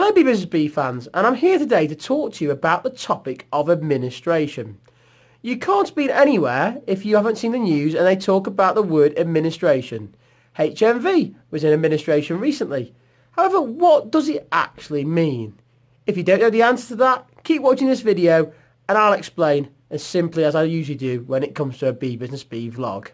Hello Bee Business Bee fans and I'm here today to talk to you about the topic of administration. You can't be anywhere if you haven't seen the news and they talk about the word administration. HMV was in administration recently. However, what does it actually mean? If you don't know the answer to that, keep watching this video and I'll explain as simply as I usually do when it comes to a Bee Business Bee vlog.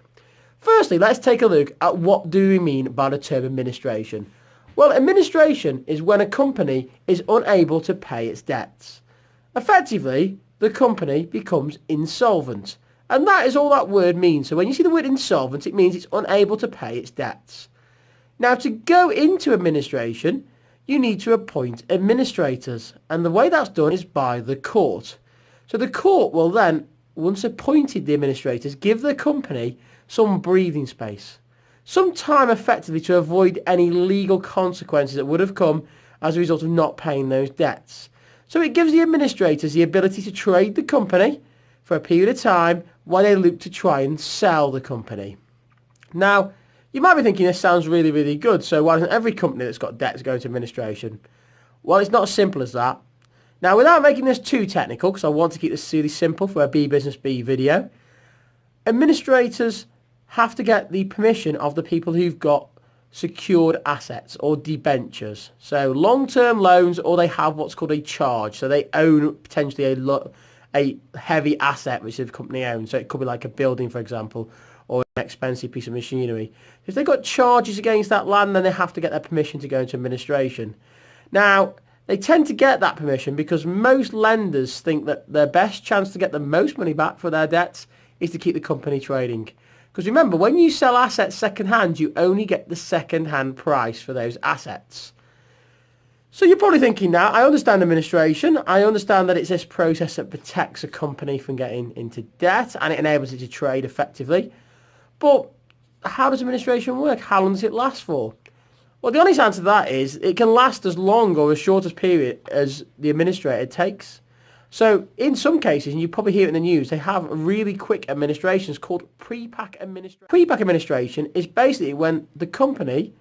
Firstly, let's take a look at what do we mean by the term administration. Well, administration is when a company is unable to pay its debts. Effectively, the company becomes insolvent. And that is all that word means. So when you see the word insolvent, it means it's unable to pay its debts. Now, to go into administration, you need to appoint administrators. And the way that's done is by the court. So the court will then, once appointed the administrators, give the company some breathing space some time effectively to avoid any legal consequences that would have come as a result of not paying those debts. So it gives the administrators the ability to trade the company for a period of time while they look to try and sell the company. Now, you might be thinking this sounds really, really good, so why doesn't every company that's got debts go into administration? Well, it's not as simple as that. Now, without making this too technical, because I want to keep this really simple for a Bee Business Bee video, administrators have to get the permission of the people who've got secured assets or debentures. So long-term loans or they have what's called a charge. So they own potentially a, a heavy asset which the company owns. So it could be like a building, for example, or an expensive piece of machinery. If they've got charges against that land, then they have to get their permission to go into administration. Now, they tend to get that permission because most lenders think that their best chance to get the most money back for their debts is to keep the company trading. Because remember, when you sell assets second-hand, you only get the second-hand price for those assets. So you're probably thinking now, I understand administration. I understand that it's this process that protects a company from getting into debt and it enables it to trade effectively. But how does administration work? How long does it last for? Well, the honest answer to that is it can last as long or as short as period as the administrator takes. So in some cases, and you probably hear it in the news, they have really quick administrations called pre-pack administration. Pre-pack administration is basically when the company,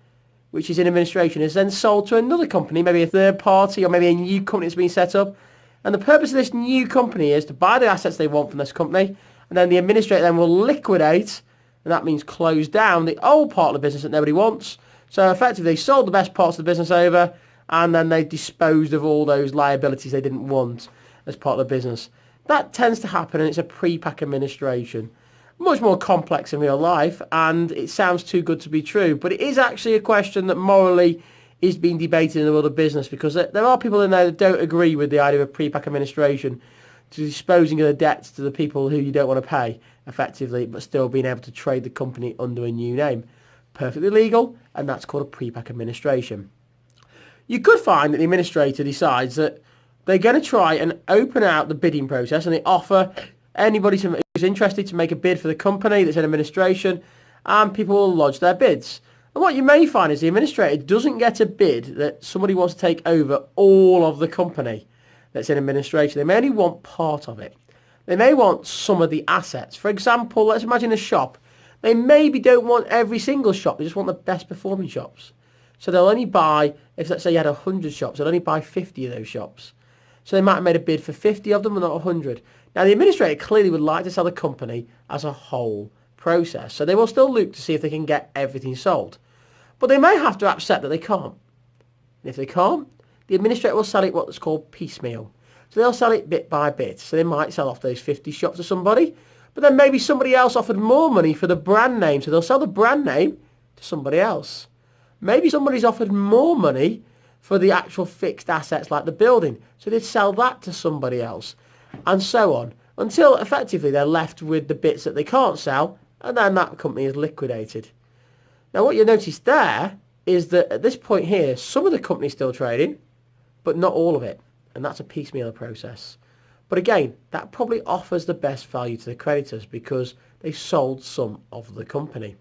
which is in administration, is then sold to another company, maybe a third party or maybe a new company that's been set up. And the purpose of this new company is to buy the assets they want from this company, and then the administrator then will liquidate, and that means close down the old part of the business that nobody wants. So effectively, they sold the best parts of the business over, and then they disposed of all those liabilities they didn't want as part of the business. That tends to happen and it's a pre-pack administration. Much more complex in real life and it sounds too good to be true. But it is actually a question that morally is being debated in the world of business because there are people in there that don't agree with the idea of pre-pack administration to disposing of the debts to the people who you don't want to pay effectively but still being able to trade the company under a new name. Perfectly legal and that's called a pre-pack administration. You could find that the administrator decides that they're going to try and open out the bidding process and they offer anybody who's interested to make a bid for the company that's in administration and people will lodge their bids. And what you may find is the administrator doesn't get a bid that somebody wants to take over all of the company that's in administration. They may only want part of it. They may want some of the assets. For example, let's imagine a shop. They maybe don't want every single shop. They just want the best performing shops. So they'll only buy, if let's say you had 100 shops, they'll only buy 50 of those shops. So they might have made a bid for 50 of them and not 100. Now the administrator clearly would like to sell the company as a whole process. So they will still look to see if they can get everything sold. But they may have to accept that they can't. And if they can't, the administrator will sell it what's called piecemeal. So they'll sell it bit by bit. So they might sell off those 50 shops to somebody, but then maybe somebody else offered more money for the brand name. So they'll sell the brand name to somebody else. Maybe somebody's offered more money for the actual fixed assets like the building. So they'd sell that to somebody else and so on until effectively they're left with the bits that they can't sell and then that company is liquidated. Now what you notice there is that at this point here some of the company's still trading but not all of it and that's a piecemeal process. But again that probably offers the best value to the creditors because they've sold some of the company.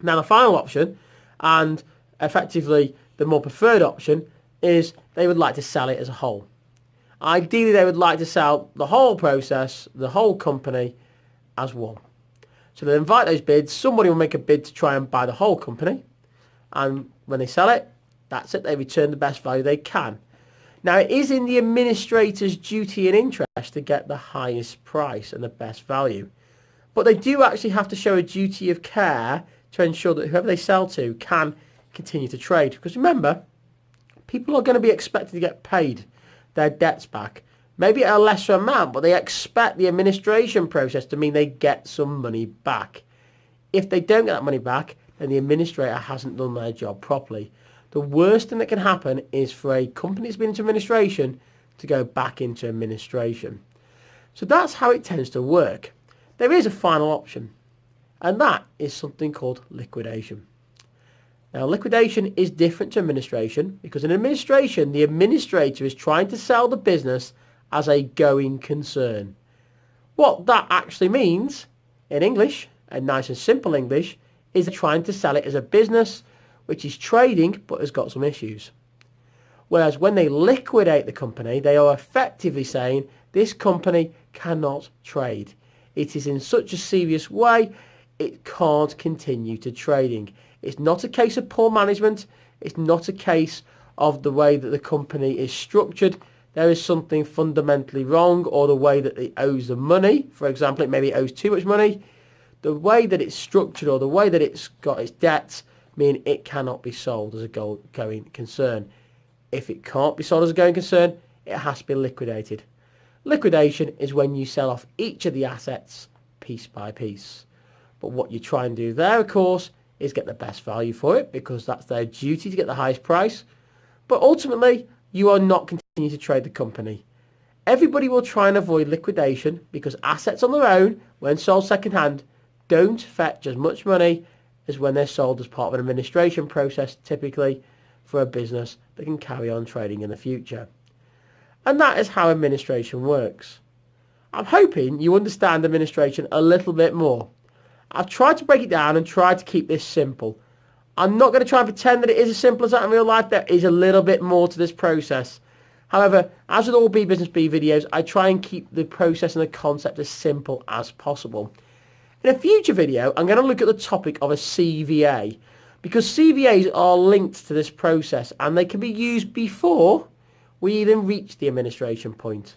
Now the final option and effectively the more preferred option is they would like to sell it as a whole. Ideally, they would like to sell the whole process, the whole company, as one. So they invite those bids. Somebody will make a bid to try and buy the whole company. And when they sell it, that's it. They return the best value they can. Now it is in the administrator's duty and interest to get the highest price and the best value. But they do actually have to show a duty of care to ensure that whoever they sell to can continue to trade. Because remember, people are going to be expected to get paid their debts back. Maybe at a lesser amount, but they expect the administration process to mean they get some money back. If they don't get that money back, then the administrator hasn't done their job properly. The worst thing that can happen is for a company that's been into administration to go back into administration. So that's how it tends to work. There is a final option, and that is something called liquidation. Now, liquidation is different to administration because in administration, the administrator is trying to sell the business as a going concern. What that actually means in English, and nice and simple English, is trying to sell it as a business which is trading but has got some issues. Whereas when they liquidate the company, they are effectively saying this company cannot trade. It is in such a serious way, it can't continue to trading. It's not a case of poor management. It's not a case of the way that the company is structured. There is something fundamentally wrong or the way that it owes the money. For example, it maybe owes too much money. The way that it's structured or the way that it's got its debts mean it cannot be sold as a going concern. If it can't be sold as a going concern, it has to be liquidated. Liquidation is when you sell off each of the assets piece by piece. But what you try and do there, of course, is get the best value for it because that's their duty to get the highest price. But ultimately, you are not continuing to trade the company. Everybody will try and avoid liquidation because assets on their own, when sold second-hand, don't fetch as much money as when they're sold as part of an administration process, typically for a business that can carry on trading in the future. And that is how administration works. I'm hoping you understand administration a little bit more. I've tried to break it down and tried to keep this simple. I'm not going to try and pretend that it is as simple as that in real life. There is a little bit more to this process. However, as with all Bee Business Bee videos, I try and keep the process and the concept as simple as possible. In a future video, I'm going to look at the topic of a CVA because CVAs are linked to this process and they can be used before we even reach the administration point.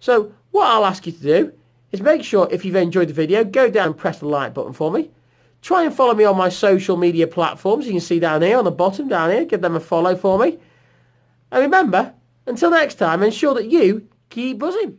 So what I'll ask you to do is make sure if you've enjoyed the video, go down and press the like button for me. Try and follow me on my social media platforms. You can see down here on the bottom down here. Give them a follow for me. And remember, until next time, ensure that you keep buzzing.